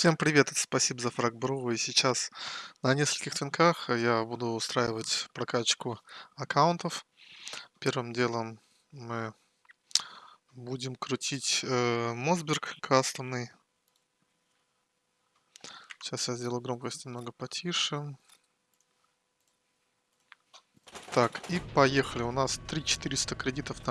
Всем привет, это спасибо за фраг.бру. И сейчас на нескольких твинках я буду устраивать прокачку аккаунтов. Первым делом мы будем крутить э, Мосберг кастомный. Сейчас я сделаю громкость немного потише. Так, и поехали. У нас 3400 кредитов в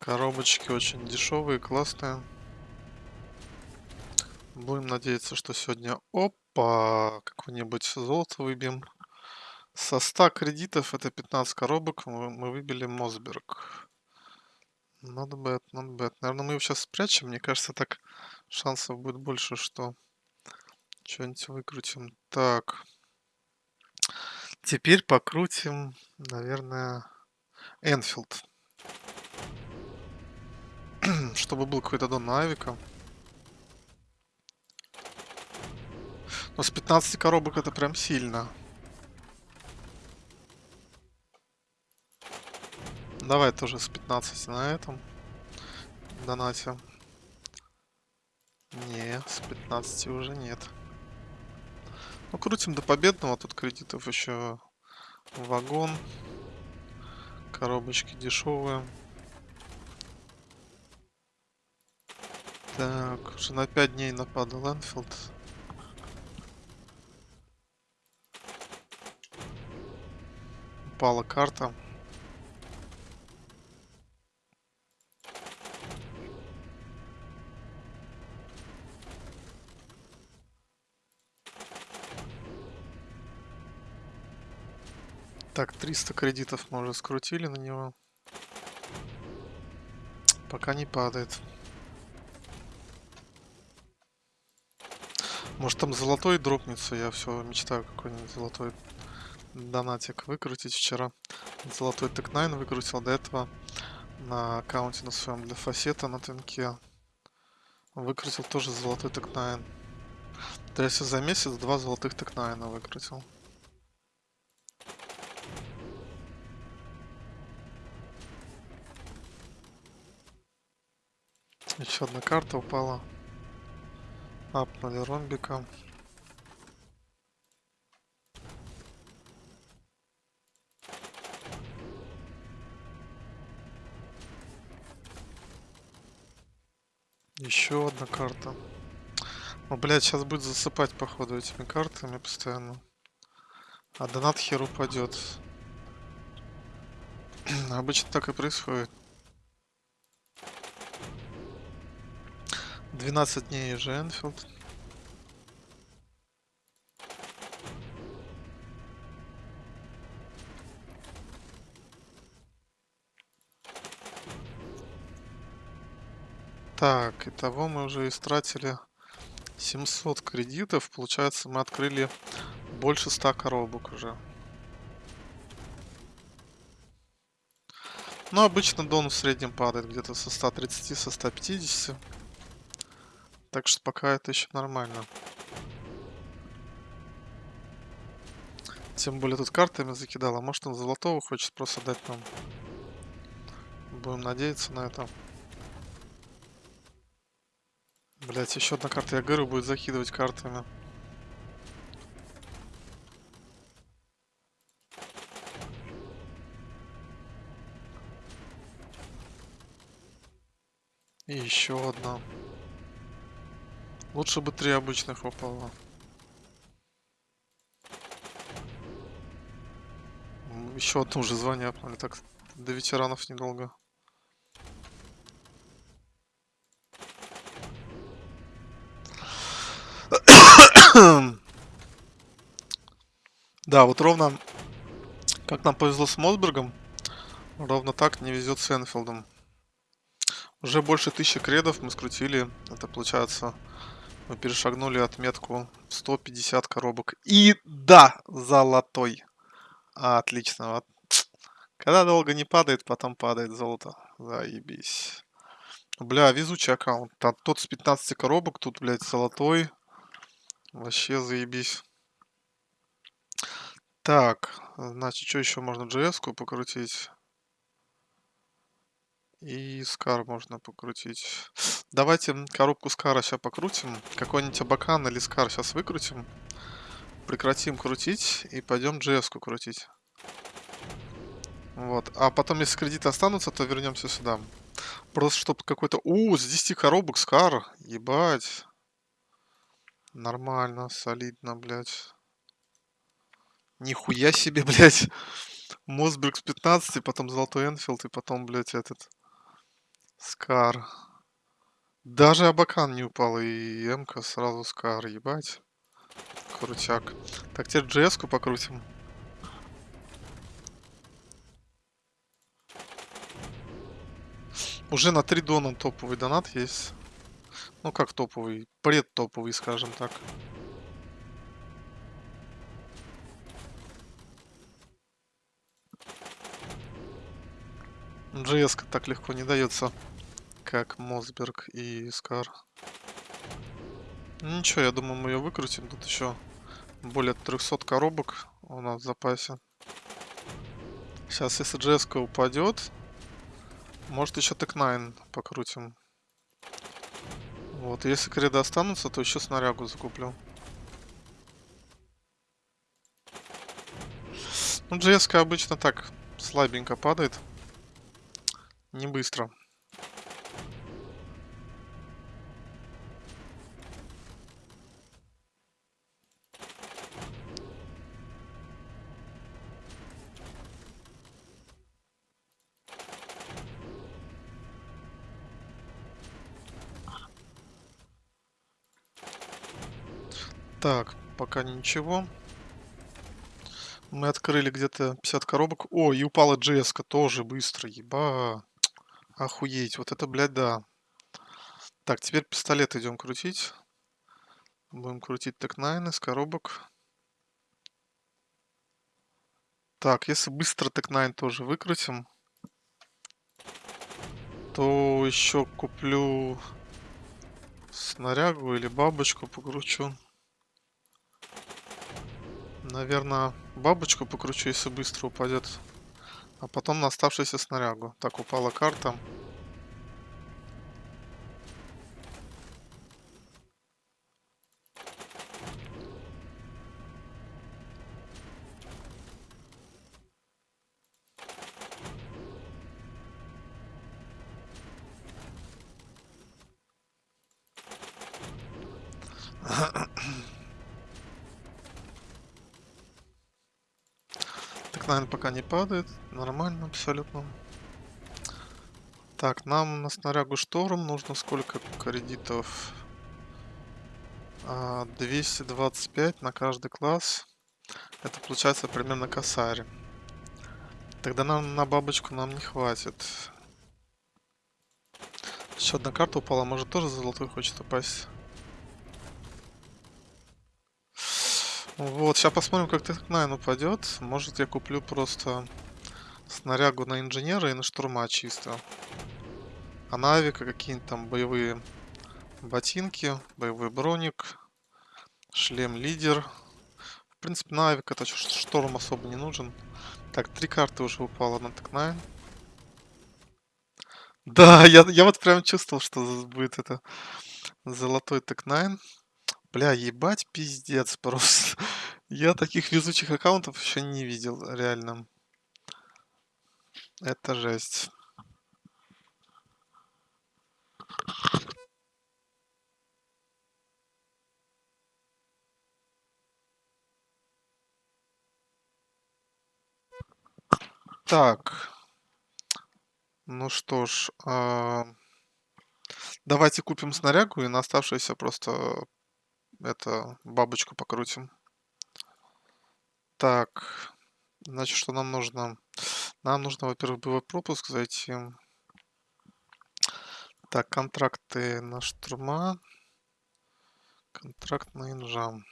Коробочки очень дешевые, классные. Будем надеяться, что сегодня... Опа! Какое-нибудь золото выбьем. Со 100 кредитов, это 15 коробок, мы выбили Мосберг. Not bad, not bad. Наверное, мы его сейчас спрячем. Мне кажется, так шансов будет больше, что что-нибудь выкрутим. Так. Теперь покрутим, наверное, Энфилд. Чтобы был какой-то дон на. Но с 15 коробок это прям сильно. Давай тоже с 15 на этом. Донате. Не, с 15 уже нет. Ну, крутим до победного. Тут кредитов еще вагон. Коробочки дешевые. Так, уже на 5 дней нападал Энфилд. Упала карта. Так, 300 кредитов мы уже скрутили на него. Пока не падает. Может там золотой дропнется, я все мечтаю какой-нибудь золотой донатик выкрутить вчера. Золотой тек 9 выкрутил до этого на аккаунте на своем для фасета на твинке. Выкрутил тоже золотой тек 9. То есть за месяц два золотых тек 9 выкрутил. Еще одна карта упала. Апнули ромбика. Еще одна карта. Ну, блядь, сейчас будет засыпать, походу, этими картами постоянно. А донат хер упадет. Обычно так и происходит. 12 дней уже Энфилд. Так, итого мы уже истратили 700 кредитов. Получается, мы открыли больше 100 коробок уже. Но обычно дон в среднем падает где-то со 130, со 150. Так что пока это еще нормально. Тем более тут картами закидал. А может он золотого хочет просто дать нам. Будем надеяться на это. Блять, еще одна карта. Я говорю, будет закидывать картами. И еще одна. Лучше бы три обычных упало. Еще одно уже звание. Так, до ветеранов недолго. да, вот ровно как нам повезло с Мосбергом, ровно так не везет с Энфилдом. Уже больше тысячи кредов мы скрутили. Это получается мы перешагнули отметку 150 коробок. И да, золотой. Отлично. Вот. Когда долго не падает, потом падает золото. Заебись. Бля, везучий аккаунт. Там тот с 15 коробок, тут, блядь, золотой. Вообще заебись. Так, Значит, что еще можно? GS-ку покрутить. И скар можно покрутить. Давайте коробку скара сейчас покрутим. Какой-нибудь абакан или скар сейчас выкрутим. Прекратим крутить и пойдем GS-ку крутить. Вот. А потом, если кредиты останутся, то вернемся сюда. Просто чтобы какой-то... У, с 10 коробок скар. Ебать. Нормально, солидно, блядь. Нихуя себе, блядь. Мосберг с 15, потом Золотой Энфилд, и потом, блядь, этот... Скар. Даже Абакан не упал, и МК сразу Скар, ебать. Крутяк. Так, теперь GS-ку покрутим. Уже на 3 дона топовый донат есть. Ну как топовый? Предтоповый, скажем так. GS так легко не дается, как Мосберг и Скар. Ничего, я думаю, мы ее выкрутим. Тут еще более 300 коробок у нас в запасе. Сейчас, если GS упадет, может еще Тек-9 покрутим. Вот, если креды останутся, то еще снарягу закуплю. Ну, GS обычно так слабенько падает. Не быстро. Так, пока ничего. Мы открыли где-то 50 коробок. О, и упала GS тоже быстро. Еба. Охуеть. Вот это, блядь, да. Так, теперь пистолет идем крутить. Будем крутить Тек-9 из коробок. Так, если быстро Тек-9 тоже выкрутим, то еще куплю снарягу или бабочку покручу. Наверное, бабочку покручу, если быстро упадет. А потом на оставшуюся снарягу. Так, упала карта. Наверное, пока не падает. Нормально абсолютно. Так, нам на снарягу шторм нужно сколько кредитов? 225 а, на каждый класс. Это получается примерно косарь. Тогда нам на бабочку нам не хватит. Еще одна карта упала, может тоже золотой хочет упасть. Вот, сейчас посмотрим, как Тек-9 упадет. Может, я куплю просто снарягу на инженера и на штурма чисто. А на авика какие-нибудь там боевые ботинки, боевой броник, шлем лидер. В принципе, на авик это шторм особо не нужен. Так, три карты уже упало на Тек-9. Да, я, я вот прям чувствовал, что будет это золотой Тек-9. Бля, ебать, пиздец просто. Я таких везучих аккаунтов еще не видел, реально. Это жесть. Так. Ну что ж, э, давайте купим снарягу и на оставшуюся просто это бабочку покрутим. Так, значит, что нам нужно? Нам нужно, во-первых, был пропуск зайти. Так, контракты на штурма. Контракт на инжам.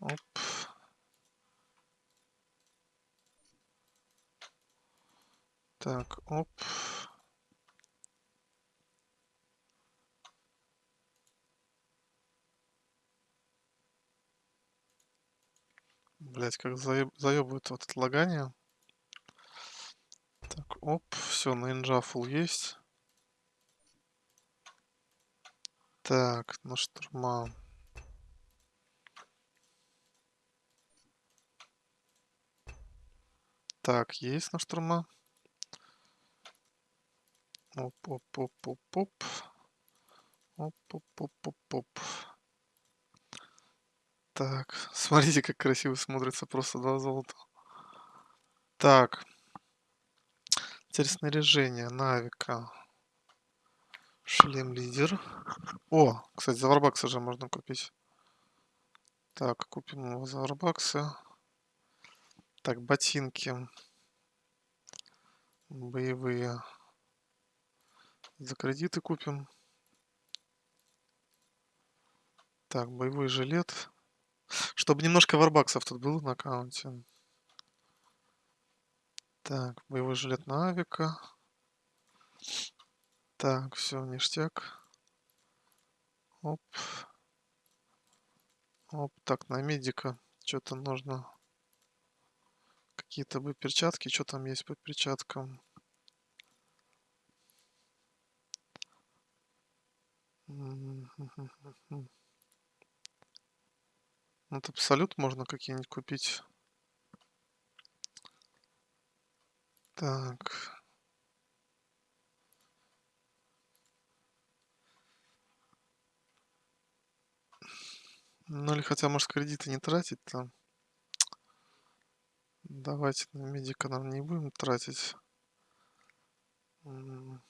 Оп. Так, оп. Блять, как заеб... заебывает вот лагание. Так, оп, все, на инжафл есть. Так, на штурма. Так, есть на штурма. Оп-оп-оп-оп-оп. Оп-оп-оп-оп-оп. Так, смотрите, как красиво смотрится просто два золота. Так. Теперь снаряжение. Навика. Шлем лидер. О, кстати, за же можно купить. Так, купим его за. Так, ботинки. Боевые. За кредиты купим. Так, боевой жилет. Чтобы немножко варбаксов тут было на аккаунте. Так, боевой жилет на авика. Так, все, ништяк. Оп. Оп, так, на медика что-то нужно. Какие-то бы перчатки, что там есть по перчаткам. Ну, тут абсолют можно какие-нибудь купить. Так. Ну или хотя, может, кредиты не тратить там. Давайте на медика нам не будем тратить. Но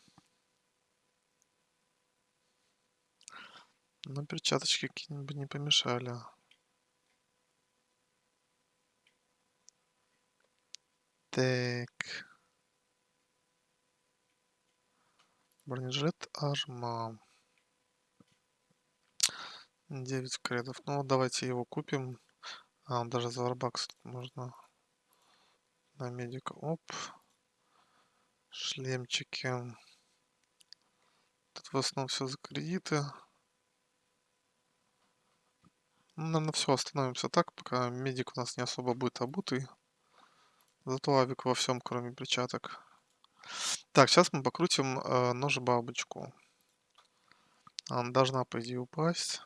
перчаточки какие-нибудь не помешали. Так. Бронежилет Арма. 9 кредов. Ну, давайте его купим. А, даже за варбакс можно на медика. Оп. Шлемчики. Тут в основном все за кредиты. Ну, наверное, все, остановимся так, пока медик у нас не особо будет обутый. Зато авик во всем, кроме перчаток. Так, сейчас мы покрутим э, нож бабочку. Она должна, по идее, упасть.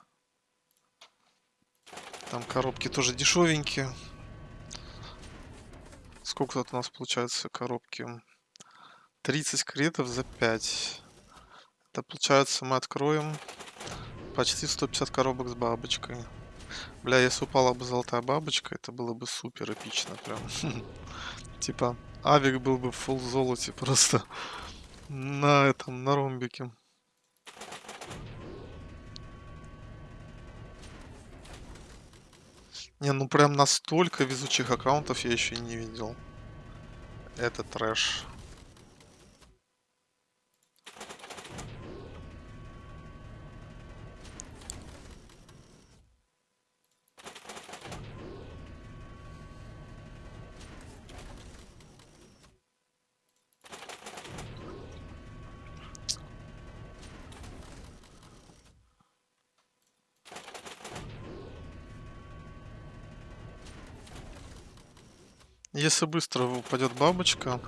Там коробки тоже дешевенькие. Сколько тут у нас получается коробки? 30 кредитов за 5. Это получается мы откроем почти 150 коробок с бабочкой. Бля, если упала бы золотая бабочка, это было бы супер эпично прям. Типа, авик был бы в фул золоте просто на этом, на ромбике. Не, ну прям настолько везучих аккаунтов я еще не видел. Это трэш. Если быстро упадет бабочка,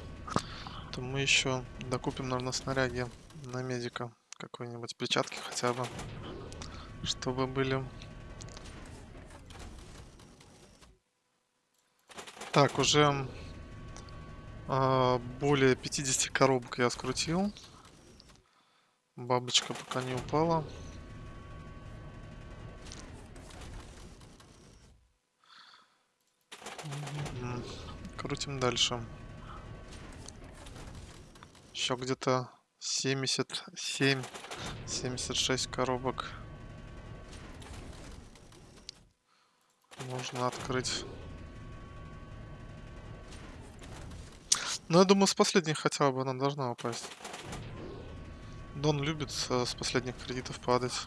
то мы еще докупим, наверное, снаряги на медика. Какой-нибудь перчатки хотя бы. Чтобы были. Так, уже э, более 50 коробок я скрутил. Бабочка пока не упала. Крутим дальше. Еще где-то 77, 76 коробок. Можно открыть. Ну, я думаю, с последних хотя бы она должна упасть. Дон любит с последних кредитов падать.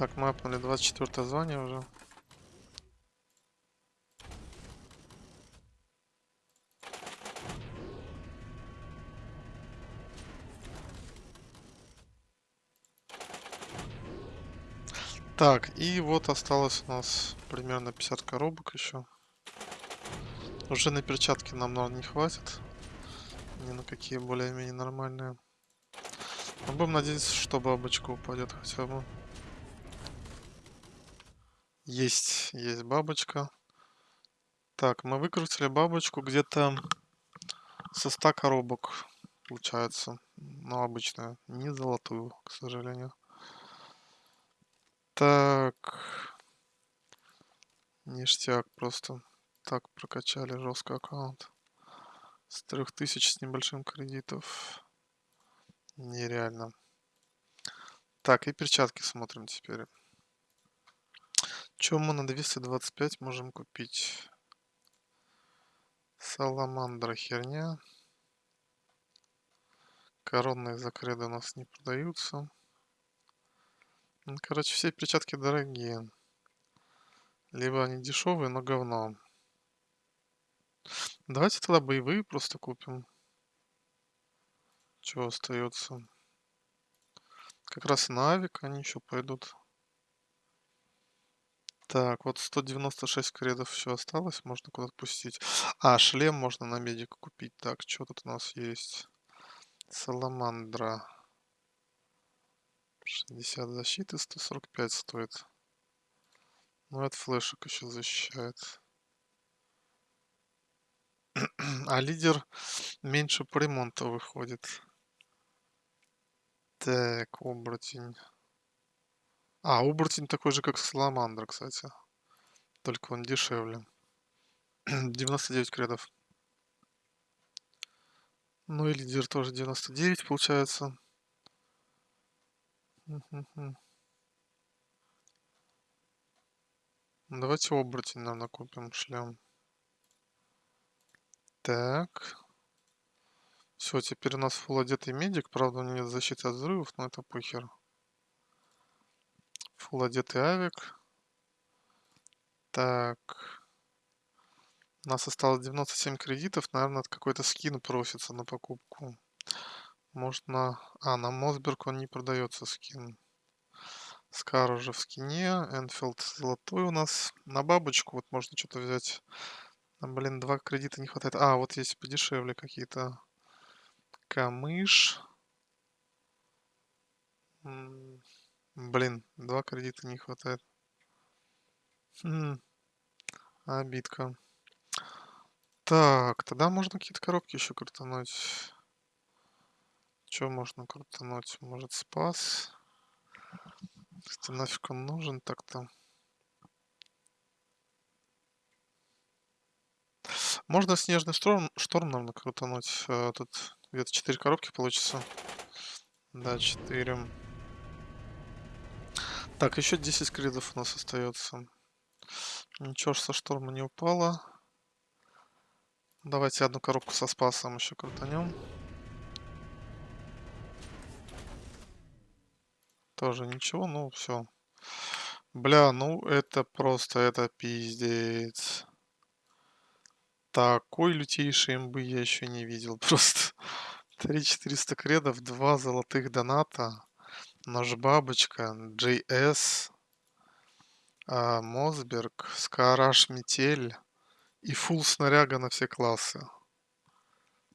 Так, мы апнули 24 звание уже. Так, и вот осталось у нас примерно 50 коробок еще. Уже на перчатки нам, наверное, не хватит. Ни на какие более-менее нормальные. Но будем надеяться, что бабочка упадет хотя бы. Есть, есть бабочка. Так, мы выкрутили бабочку где-то со 100 коробок, получается. Ну, обычную, не золотую, к сожалению. Так. Ништяк просто. Так прокачали жестко аккаунт. С 3000 с небольшим кредитов. Нереально. Так, и перчатки смотрим теперь. Чем мы на 225 можем купить? Саламандра херня. Коронные закреды у нас не продаются. Короче, все перчатки дорогие. Либо они дешевые, но говно. Давайте тогда боевые просто купим. Чего остается? Как раз на они еще пойдут. Так, вот 196 кредов еще осталось, можно куда-то пустить. А, шлем можно на медика купить. Так, что тут у нас есть? Саламандра. 60 защиты, 145 стоит. Ну, это флешек еще защищает. а лидер меньше по ремонту выходит. Так, оборотень. А, оборотень такой же, как Саламандра, кстати. Только он дешевле. 99 кредов. Ну и лидер тоже 99 получается. Давайте оборотень нам накупим шлем. Так. Все, теперь у нас фул одетый медик. Правда, у него нет защиты от взрывов, но это похер. Фул одетый авик. Так. У нас осталось 97 кредитов. Наверное, какой-то скин просится на покупку. Может на... А, на Мосберг он не продается скин. Скар уже в скине. Энфилд золотой у нас. На бабочку вот можно что-то взять. Блин, два кредита не хватает. А, вот есть подешевле какие-то. Камыш. Блин, два кредита не хватает. Хм. Обидка. Так, тогда можно какие-то коробки еще крутануть. Что можно крутануть? Может, спас? Если нафиг он нужен так-то? Можно снежный шторм, шторм наверное, крутануть. Э, тут где-то 4 коробки получится. Да, 4. Так, еще 10 кридов у нас остается. Ничего ж со шторма не упало. Давайте одну коробку со спасом еще крутанем. Тоже ничего, ну все. Бля, ну это просто, это пиздец. Такой лютейший имбы я еще не видел. Просто 3400 кредов, 2 золотых доната, нож бабочка, JS, а, Мосберг, Скараш Метель и фул снаряга на все классы.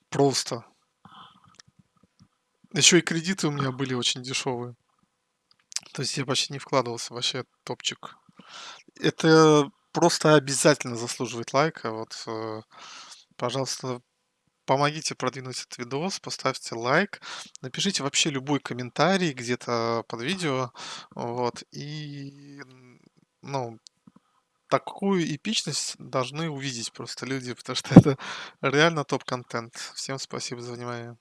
Просто. Еще и кредиты у меня были очень дешевые. То есть я почти не вкладывался, вообще топчик. Это просто обязательно заслуживает лайка. Вот, э, пожалуйста, помогите продвинуть этот видос, поставьте лайк, напишите вообще любой комментарий где-то под видео, вот, и, ну, такую эпичность должны увидеть просто люди, потому что это реально топ-контент. Всем спасибо за внимание.